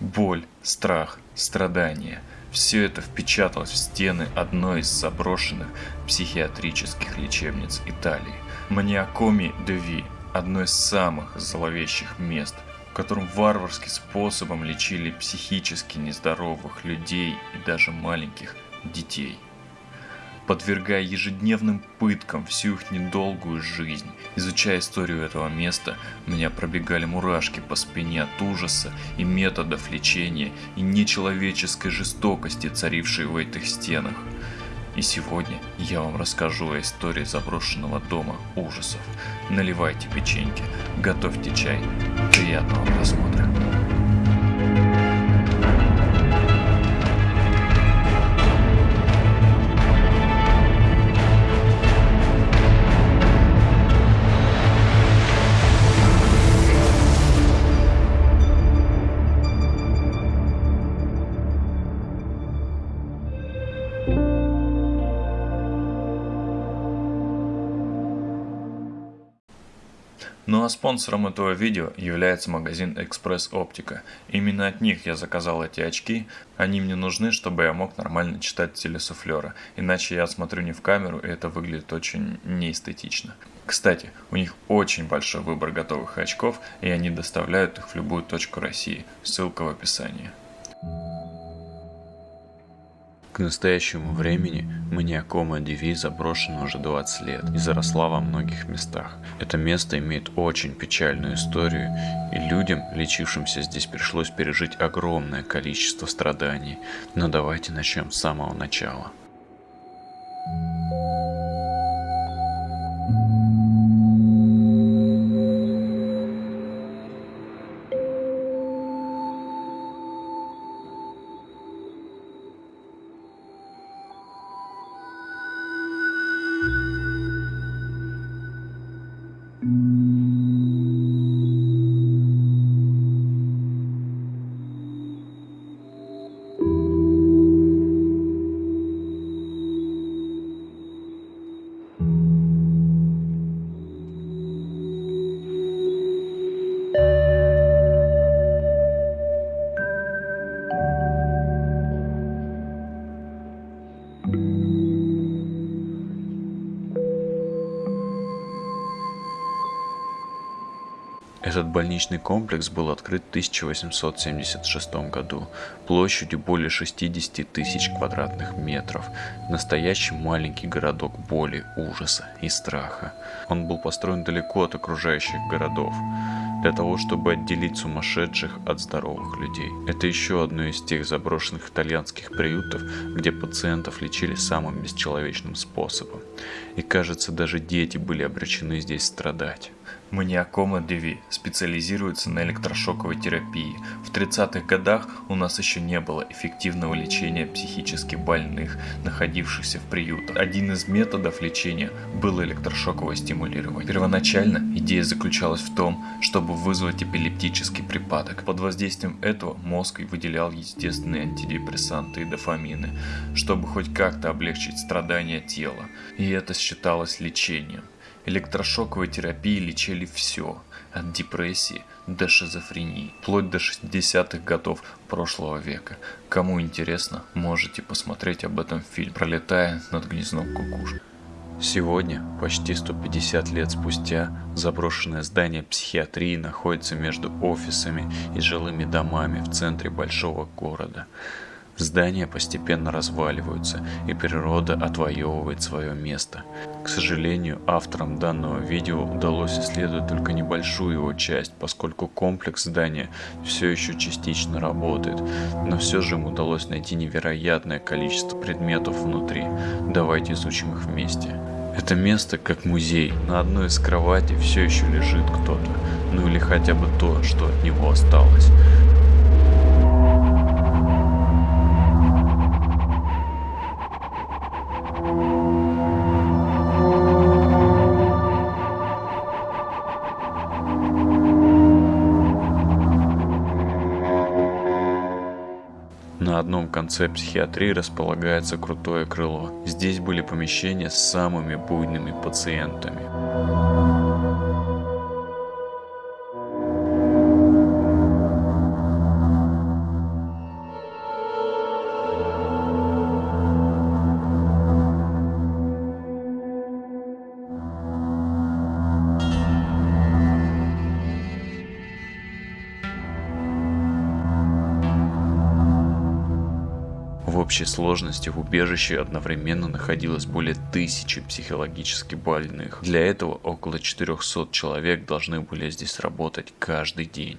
Боль, страх, страдания – все это впечаталось в стены одной из заброшенных психиатрических лечебниц Италии. Маниакоми Деви – одно из самых зловещих мест, в котором варварским способом лечили психически нездоровых людей и даже маленьких детей подвергая ежедневным пыткам всю их недолгую жизнь. Изучая историю этого места, меня пробегали мурашки по спине от ужаса и методов лечения и нечеловеческой жестокости, царившей в этих стенах. И сегодня я вам расскажу о истории заброшенного дома ужасов. Наливайте печеньки, готовьте чай. Приятного просмотра. Ну а спонсором этого видео является магазин Экспресс Оптика. Именно от них я заказал эти очки. Они мне нужны, чтобы я мог нормально читать телесуфлера. Иначе я смотрю не в камеру, и это выглядит очень неэстетично. Кстати, у них очень большой выбор готовых очков, и они доставляют их в любую точку России. Ссылка в описании. К настоящему времени маниакома Диви заброшена уже 20 лет и заросла во многих местах. Это место имеет очень печальную историю, и людям, лечившимся здесь, пришлось пережить огромное количество страданий. Но давайте начнем с самого начала. Этот больничный комплекс был открыт в 1876 году площадью более 60 тысяч квадратных метров. Настоящий маленький городок боли, ужаса и страха. Он был построен далеко от окружающих городов для того, чтобы отделить сумасшедших от здоровых людей. Это еще одно из тех заброшенных итальянских приютов, где пациентов лечили самым бесчеловечным способом. И кажется, даже дети были обречены здесь страдать. Маниакома Деви специализируется на электрошоковой терапии. В 30-х годах у нас еще не было эффективного лечения психически больных, находившихся в приютах. Один из методов лечения было электрошоковое стимулирование. Первоначально идея заключалась в том, чтобы вызвать эпилептический припадок. Под воздействием этого мозг выделял естественные антидепрессанты и дофамины, чтобы хоть как-то облегчить страдания тела. И это считалось лечением. Электрошоковой терапией лечили все, от депрессии до шизофрении, вплоть до 60-х годов прошлого века. Кому интересно, можете посмотреть об этом фильм «Пролетая над гнездом кукушки». Сегодня, почти 150 лет спустя, заброшенное здание психиатрии находится между офисами и жилыми домами в центре большого города. Здания постепенно разваливаются, и природа отвоевывает свое место. К сожалению, авторам данного видео удалось исследовать только небольшую его часть, поскольку комплекс здания все еще частично работает, но все же им удалось найти невероятное количество предметов внутри. Давайте изучим их вместе. Это место как музей. На одной из кроватей все еще лежит кто-то, ну или хотя бы то, что от него осталось. На одном конце психиатрии располагается крутое крыло. Здесь были помещения с самыми буйными пациентами. Общей сложности в убежище одновременно находилось более тысячи психологически больных. Для этого около 400 человек должны были здесь работать каждый день.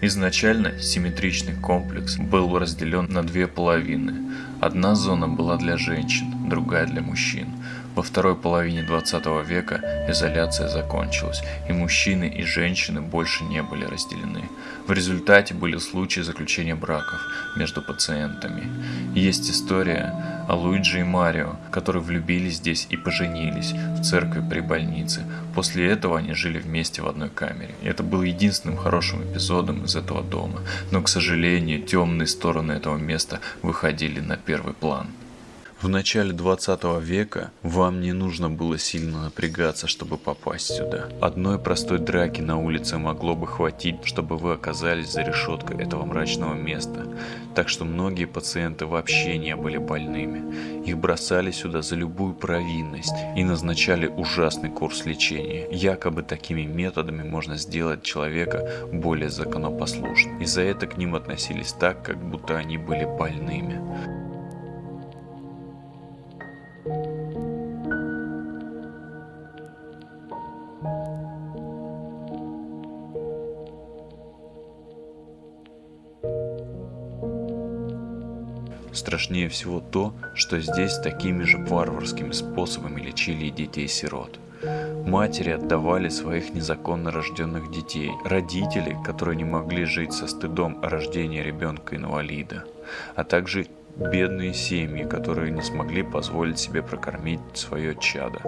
Изначально симметричный комплекс был разделен на две половины. Одна зона была для женщин, другая для мужчин. Во второй половине 20 века изоляция закончилась, и мужчины и женщины больше не были разделены. В результате были случаи заключения браков между пациентами. Есть история о Луиджи и Марио, которые влюбились здесь и поженились в церкви при больнице. После этого они жили вместе в одной камере. Это был единственным хорошим эпизодом из этого дома, но, к сожалению, темные стороны этого места выходили на первый план. В начале 20 века вам не нужно было сильно напрягаться, чтобы попасть сюда. Одной простой драки на улице могло бы хватить, чтобы вы оказались за решеткой этого мрачного места. Так что многие пациенты вообще не были больными. Их бросали сюда за любую провинность и назначали ужасный курс лечения. Якобы такими методами можно сделать человека более законопослушным. И за это к ним относились так, как будто они были больными. Страшнее всего то, что здесь такими же варварскими способами лечили детей-сирот. Матери отдавали своих незаконно рожденных детей, родители, которые не могли жить со стыдом о рождении ребенка-инвалида, а также бедные семьи, которые не смогли позволить себе прокормить свое чадо.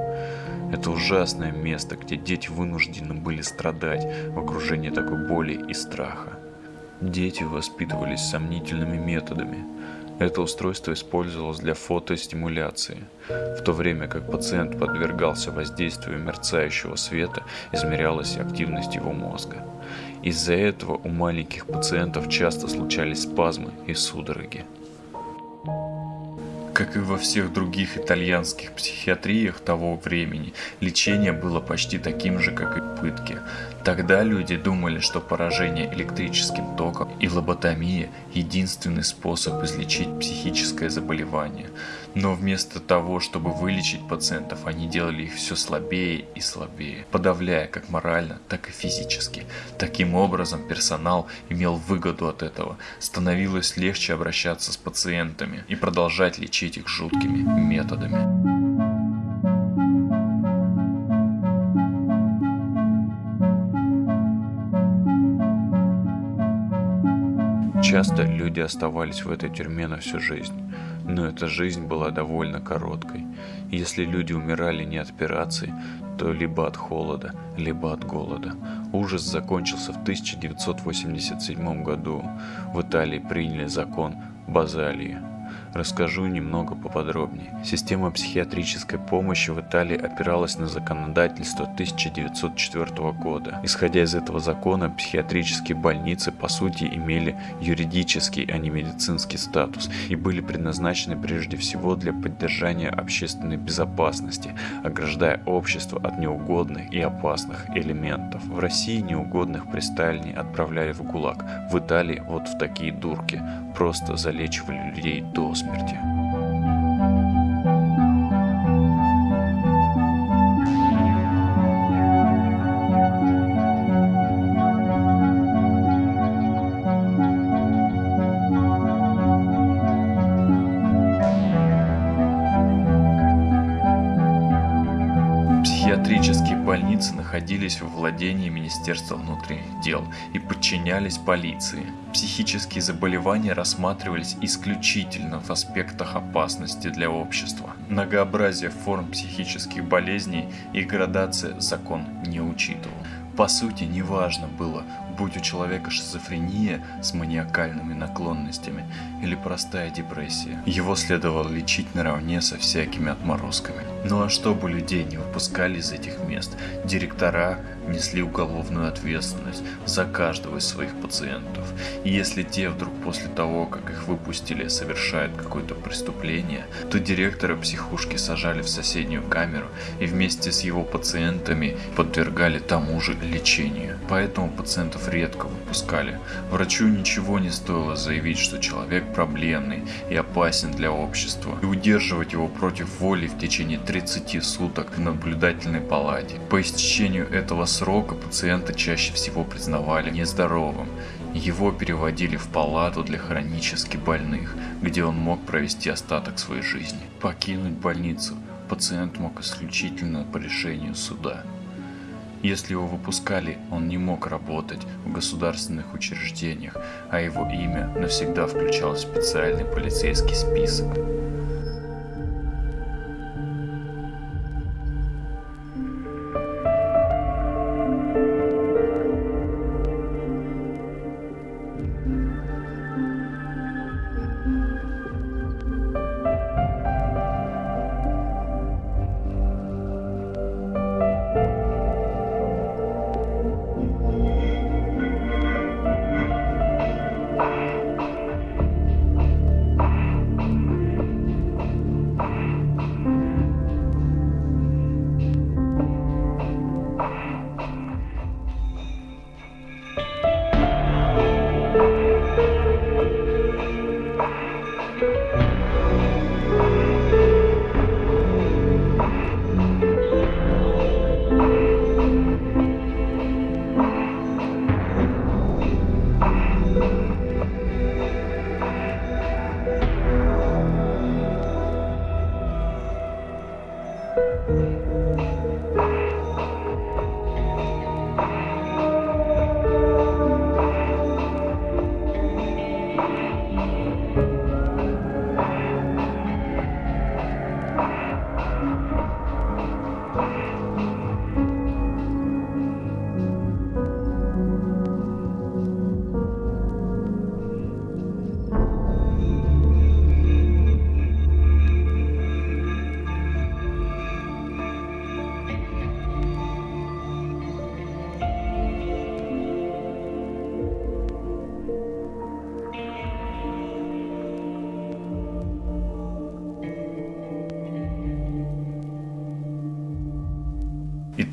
Это ужасное место, где дети вынуждены были страдать в окружении такой боли и страха. Дети воспитывались сомнительными методами, это устройство использовалось для фотостимуляции, в то время как пациент подвергался воздействию мерцающего света, измерялась активность его мозга. Из-за этого у маленьких пациентов часто случались спазмы и судороги. Как и во всех других итальянских психиатриях того времени, лечение было почти таким же, как и пытки. Тогда люди думали, что поражение электрическим током и лоботомия – единственный способ излечить психическое заболевание. Но вместо того, чтобы вылечить пациентов, они делали их все слабее и слабее, подавляя как морально, так и физически. Таким образом, персонал имел выгоду от этого. Становилось легче обращаться с пациентами и продолжать лечить их жуткими методами. Часто люди оставались в этой тюрьме на всю жизнь, но эта жизнь была довольно короткой. Если люди умирали не от операции, то либо от холода, либо от голода. Ужас закончился в 1987 году. В Италии приняли закон Базалии – Расскажу немного поподробнее. Система психиатрической помощи в Италии опиралась на законодательство 1904 года. Исходя из этого закона, психиатрические больницы по сути имели юридический, а не медицинский статус и были предназначены прежде всего для поддержания общественной безопасности, ограждая общество от неугодных и опасных элементов. В России неугодных при Сталине отправляли в ГУЛАГ, в Италии вот в такие дурки, просто залечивали людей до смерти смерти. Психиатрические больницы находились во владении Министерства внутренних дел и подчинялись полиции. Психические заболевания рассматривались исключительно в аспектах опасности для общества. Многообразие форм психических болезней и градация закон не учитывал. По сути, неважно было, будь у человека шизофрения с маниакальными наклонностями или простая депрессия. Его следовало лечить наравне со всякими отморозками. Ну а чтобы людей не выпускали из этих мест, директора несли уголовную ответственность за каждого из своих пациентов. И если те вдруг после того, как их выпустили, совершают какое-то преступление, то директора психушки сажали в соседнюю камеру и вместе с его пациентами подвергали тому же лечению. Поэтому пациентов редко выпускали. Врачу ничего не стоило заявить, что человек проблемный и опасен для общества, и удерживать его против воли в течение 30 суток в наблюдательной палате. По истечению этого срока пациента чаще всего признавали нездоровым. Его переводили в палату для хронически больных, где он мог провести остаток своей жизни. Покинуть больницу пациент мог исключительно по решению суда. Если его выпускали, он не мог работать в государственных учреждениях, а его имя навсегда включалось в специальный полицейский список.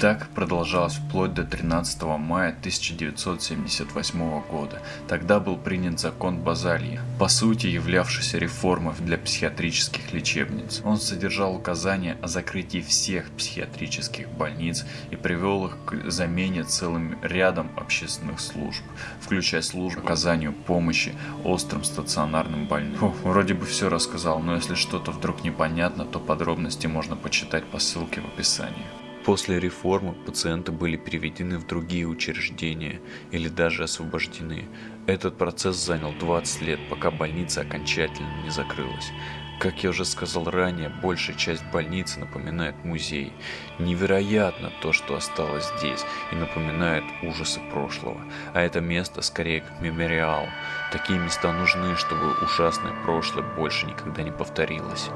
Так продолжалось вплоть до 13 мая 1978 года. Тогда был принят закон Базальи, по сути являвшийся реформой для психиатрических лечебниц. Он содержал указания о закрытии всех психиатрических больниц и привел их к замене целым рядом общественных служб, включая службу оказанию помощи острым стационарным больным. Фу, вроде бы все рассказал, но если что-то вдруг непонятно, то подробности можно почитать по ссылке в описании. После реформы пациенты были переведены в другие учреждения или даже освобождены. Этот процесс занял 20 лет, пока больница окончательно не закрылась. Как я уже сказал ранее, большая часть больницы напоминает музей. Невероятно то, что осталось здесь, и напоминает ужасы прошлого. А это место скорее как мемориал. Такие места нужны, чтобы ужасное прошлое больше никогда не повторилось.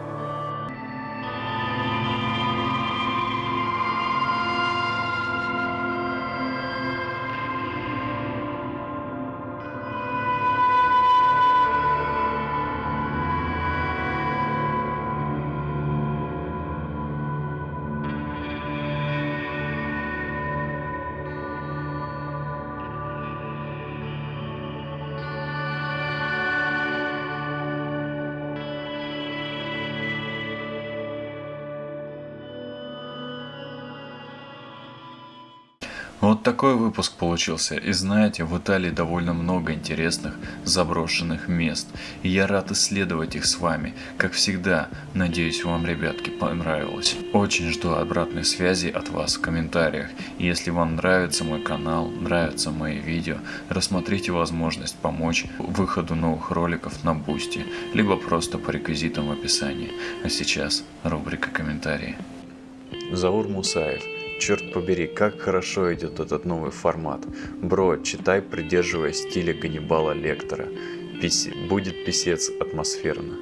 Вот такой выпуск получился. И знаете, в Италии довольно много интересных заброшенных мест. И я рад исследовать их с вами. Как всегда, надеюсь вам, ребятки, понравилось. Очень жду обратной связи от вас в комментариях. И если вам нравится мой канал, нравятся мои видео, рассмотрите возможность помочь выходу новых роликов на Boosty, либо просто по реквизитам в описании. А сейчас рубрика комментарии. Заур Мусаев Черт побери, как хорошо идет этот новый формат. Бро, читай, придерживаясь стиля Ганнибала Лектора. Писи... Будет писец атмосферно.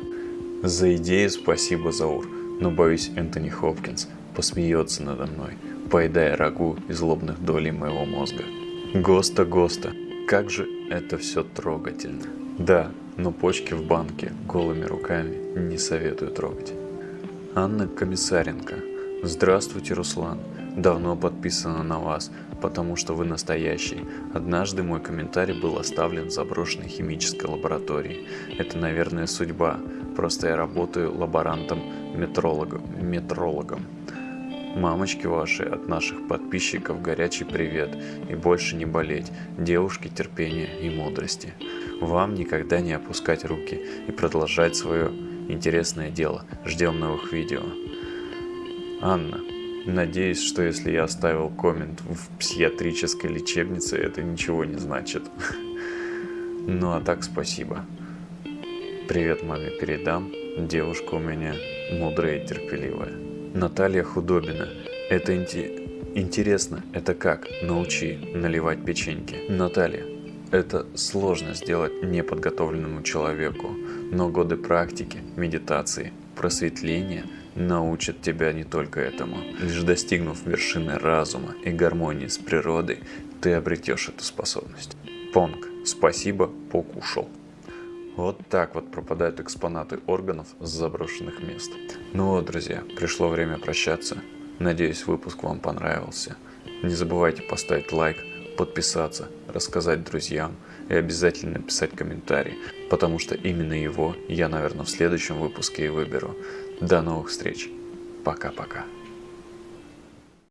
За идею спасибо, Заур, но боюсь Энтони Хопкинс посмеется надо мной, поедая рагу из лобных долей моего мозга. Госта, Госта, как же это все трогательно. Да, но почки в банке голыми руками не советую трогать. Анна Комиссаренко. Здравствуйте, Руслан. Давно подписана на вас, потому что вы настоящий. Однажды мой комментарий был оставлен в заброшенной химической лаборатории. Это, наверное, судьба. Просто я работаю лаборантом-метрологом. Метрологом. Мамочки ваши от наших подписчиков горячий привет и больше не болеть, девушки терпения и мудрости. Вам никогда не опускать руки и продолжать свое интересное дело. Ждем новых видео. Анна, надеюсь, что если я оставил коммент в психиатрической лечебнице, это ничего не значит. Ну а так спасибо. Привет маме передам. Девушка у меня мудрая и терпеливая. Наталья Худобина. Это инти... интересно. Это как? Научи наливать печеньки. Наталья. Это сложно сделать неподготовленному человеку, но годы практики, медитации, просветления научат тебя не только этому. Лишь достигнув вершины разума и гармонии с природой, ты обретешь эту способность. Понг, спасибо, покушал. Вот так вот пропадают экспонаты органов с заброшенных мест. Ну вот, друзья, пришло время прощаться. Надеюсь, выпуск вам понравился. Не забывайте поставить лайк, подписаться, рассказать друзьям и обязательно написать комментарий, потому что именно его я, наверное, в следующем выпуске и выберу. До новых встреч. Пока-пока.